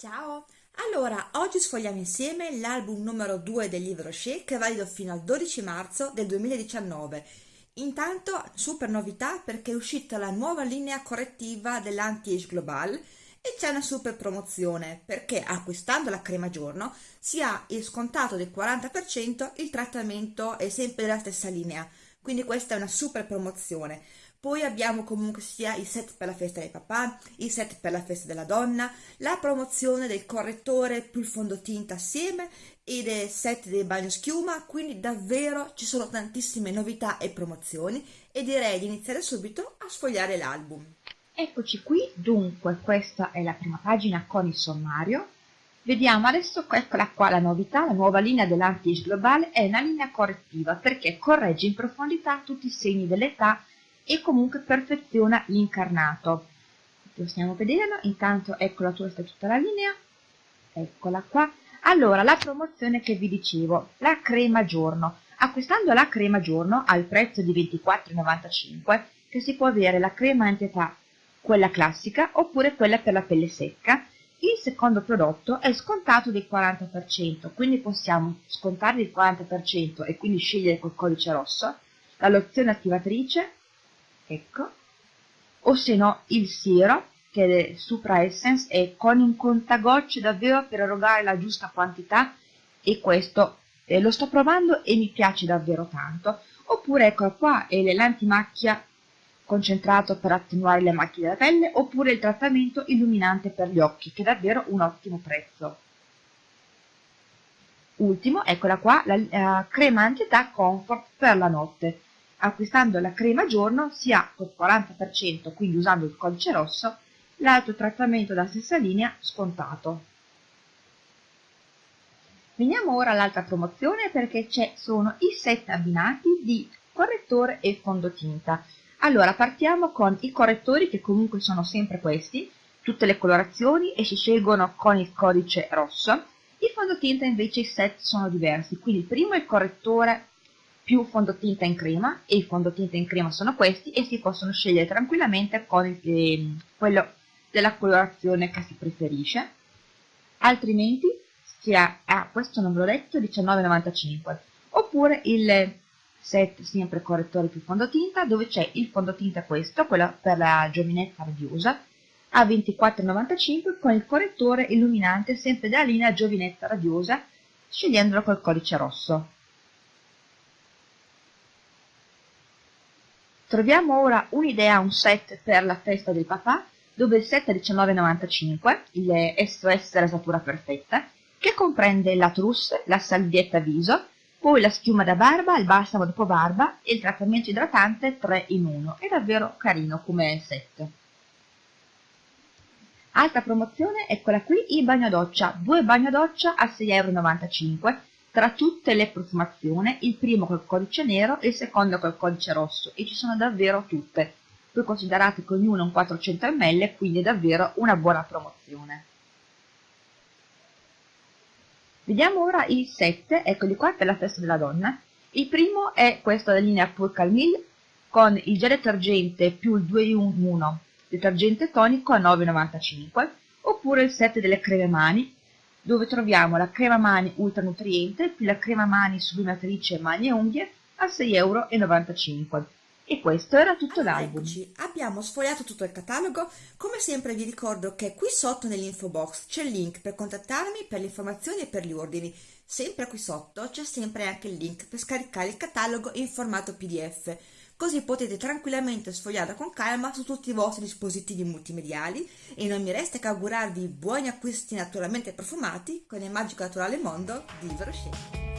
Ciao! Allora, oggi sfogliamo insieme l'album numero 2 del libro Rocher che è valido fino al 12 marzo del 2019. Intanto, super novità perché è uscita la nuova linea correttiva dell'Anti-Age Global e c'è una super promozione perché acquistando la crema giorno si ha il scontato del 40%, il trattamento è sempre della stessa linea, quindi questa è una super promozione. Poi abbiamo comunque sia i set per la festa del papà, i set per la festa della donna, la promozione del correttore più il fondotinta assieme e del set del bagno schiuma, quindi davvero ci sono tantissime novità e promozioni e direi di iniziare subito a sfogliare l'album. Eccoci qui, dunque questa è la prima pagina con il sommario. Vediamo adesso, eccola qua la novità, la nuova linea dell'Anti-Age Global è una linea correttiva perché corregge in profondità tutti i segni dell'età e comunque perfeziona l'incarnato. Possiamo vederlo, intanto eccola questa è tutta la linea, eccola qua. Allora, la promozione che vi dicevo, la crema giorno. Acquistando la crema giorno al prezzo di 24,95 che si può avere la crema antietà, quella classica oppure quella per la pelle secca, il secondo prodotto è scontato del 40%, quindi possiamo scontare il 40% e quindi scegliere col codice rosso la lozione attivatrice ecco, o se no il siero, che è Supra Essence, è con un contagocce davvero per erogare la giusta quantità e questo eh, lo sto provando e mi piace davvero tanto. Oppure ecco qua è l'antimacchia concentrato per attenuare le macchie della pelle oppure il trattamento illuminante per gli occhi che è davvero un ottimo prezzo. Ultimo, eccola qua, la uh, crema anti-età Comfort per la notte Acquistando la crema giorno si ha col 40%, quindi usando il codice rosso, l'altro trattamento della stessa linea scontato. Veniamo ora all'altra promozione perché ci sono i set abbinati di correttore e fondotinta. Allora partiamo con i correttori che comunque sono sempre questi, tutte le colorazioni e si scelgono con il codice rosso. I fondotinta invece i set sono diversi, quindi il primo è il correttore più fondotinta in crema e i fondotinta in crema sono questi e si possono scegliere tranquillamente con il, eh, quello della colorazione che si preferisce. Altrimenti si ha, ah, questo detto 19,95 oppure il set sempre correttore più fondotinta dove c'è il fondotinta questo quello per la giovinezza radiosa a 24,95 con il correttore illuminante sempre della linea giovinezza radiosa scegliendolo col codice rosso Troviamo ora un'idea, un set per la festa del papà, dove il set è 19,95, il SOS rasatura perfetta, che comprende la trousse, la salvietta viso, poi la schiuma da barba, il balsamo dopo barba e il trattamento idratante 3 in 1. È davvero carino come set. Altra promozione quella qui, il bagno doccia, due bagno doccia a 6,95 euro tra tutte le profumazioni, il primo col codice nero e il secondo col codice rosso, e ci sono davvero tutte. Poi considerate che ognuno un 400 ml, quindi è davvero una buona promozione. Vediamo ora i 7, eccoli qua per la festa della donna. Il primo è questo della linea Pur Calmil con il gel detergente più il 2 in 1 detergente tonico a 9,95 oppure il set delle creme mani dove troviamo la crema mani ultra nutriente più la crema mani sublimatrice mani e unghie a 6,95 euro. E questo era tutto l'album. Abbiamo sfogliato tutto il catalogo. Come sempre vi ricordo che qui sotto nell'info box c'è il link per contattarmi per le informazioni e per gli ordini. Sempre qui sotto c'è sempre anche il link per scaricare il catalogo in formato PDF così potete tranquillamente sfogliarla con calma su tutti i vostri dispositivi multimediali e non mi resta che augurarvi buoni acquisti naturalmente profumati con il magico naturale mondo di Veroscelli.